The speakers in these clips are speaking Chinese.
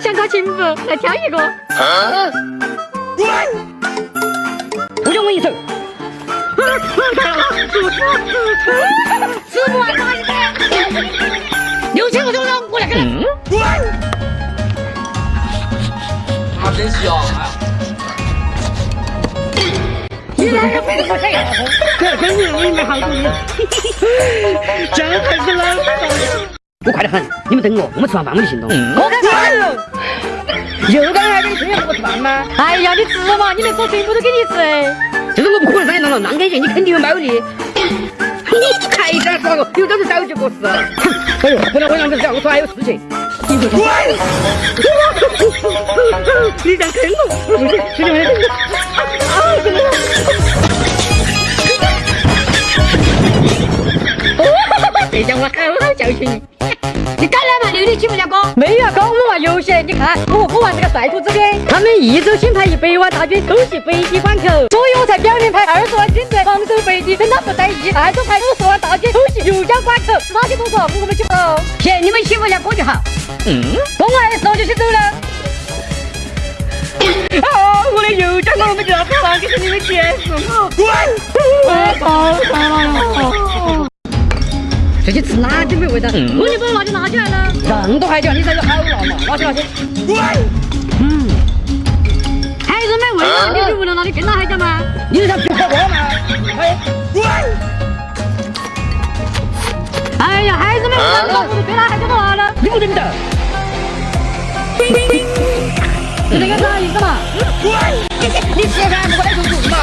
想找情妇，来挑一个。不用问一声。吃不完打一个。六千个钟头，我来给你。啊，真香！你来个飞过去。这真是我没好主意。这还是。我快得很，你们等我，我们吃完饭我就行动。我看看。又刚才给你吹要吃饭吗？哎呀，你吃嘛，你连说全部都给你吃。就是我不可能让你弄了，让给你，你肯定有猫腻。你还敢耍我？有本事早就过世了。哎呦，不能我样子讲，我说还有事情。滚！你敢坑我？不行，兄弟们，啊！怎么了？别讲我？好好教训你。你敢来嘛？六点起不了歌？没有哥，我们玩游戏。你看，我我玩这个帅兔子兵，他们一周新派一百万大军偷袭北极关口，所以我才表面派二十万军队防守北极，等他不在意，暗中派五十万大军偷袭油江关口。是哪些动作我们去不行，你们欺负下哥就好。嗯，我完事我就先走了。啊，我的油江我们就要还给你们结束。滚！我操！这些吃哪点没味道？我你把辣椒拿起来了。这么多海椒，你才有好辣嘛？拿起拿起。嗯，还是没味道，你就闻到那里更辣海椒吗？你是想吃火锅吗？哎呀，还是没味道，我都最辣海椒都辣了。你不认得？是这个啥意思嘛？你吃饭不过来做主嘛？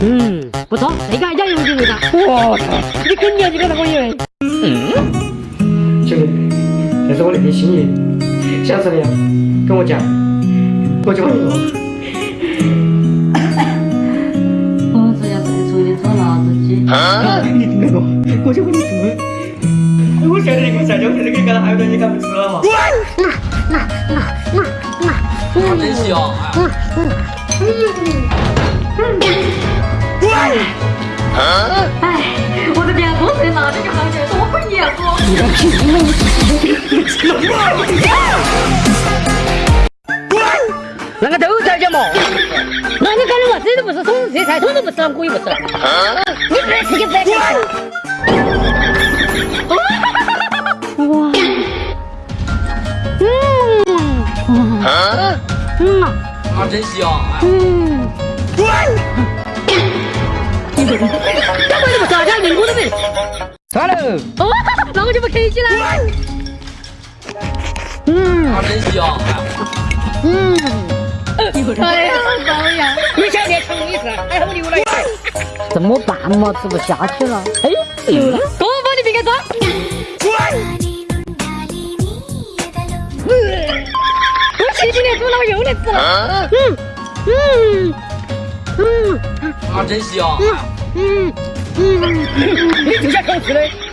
嗯，不错，这个海椒有点味道。我操，你肯定要这个我以为。嗯，兄弟，这是我那天心意，下次你跟我讲，我就帮你做。我只要再做一点炒辣子鸡。啊！你听我，我就帮你做。我晓得你给我下酒，肯定给你搞到海多，你敢不吃了嘛？滚！那那那那那，真香！嗯嗯嗯滚！哎，我的面多脆，辣椒就好点，多会粘锅。你个屁！你你你吃了滚！那个都在家嘛？那你干的嘛？这都不是葱这菜，葱都不吃了，我也不吃了。你不吃就不吃。哇！嗯，嗯，啊，真香！嗯，干嘛这么傻？家连我都没。算了。哦，那我就不客气了。嗯，啊，真香！嗯，哎呀，好呀！你想练成一次，还好留了一回。怎么办嘛？吃不下去了。哎，有了，多帮你别个装。滚！前几年煮了，我又来吃了。嗯嗯嗯，啊，真香。嗯嗯嗯，你就在偷吃的。